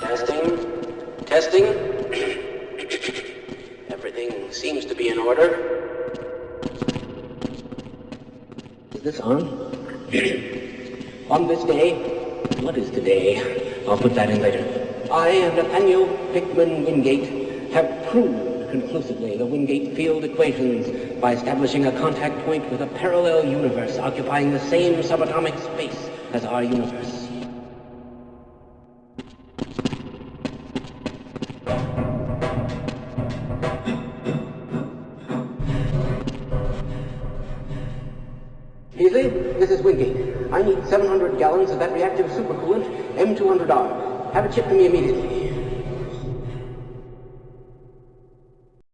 Testing. Testing. Everything seems to be in order. Is this on? on this day, what is today? I'll put that in later. I and Nathaniel Pickman Wingate have proved conclusively the Wingate field equations by establishing a contact point with a parallel universe occupying the same subatomic space as our universe. Peaslee, this is Wingate. I need 700 gallons of that reactive supercoolant, M200R. Have it shipped to me immediately.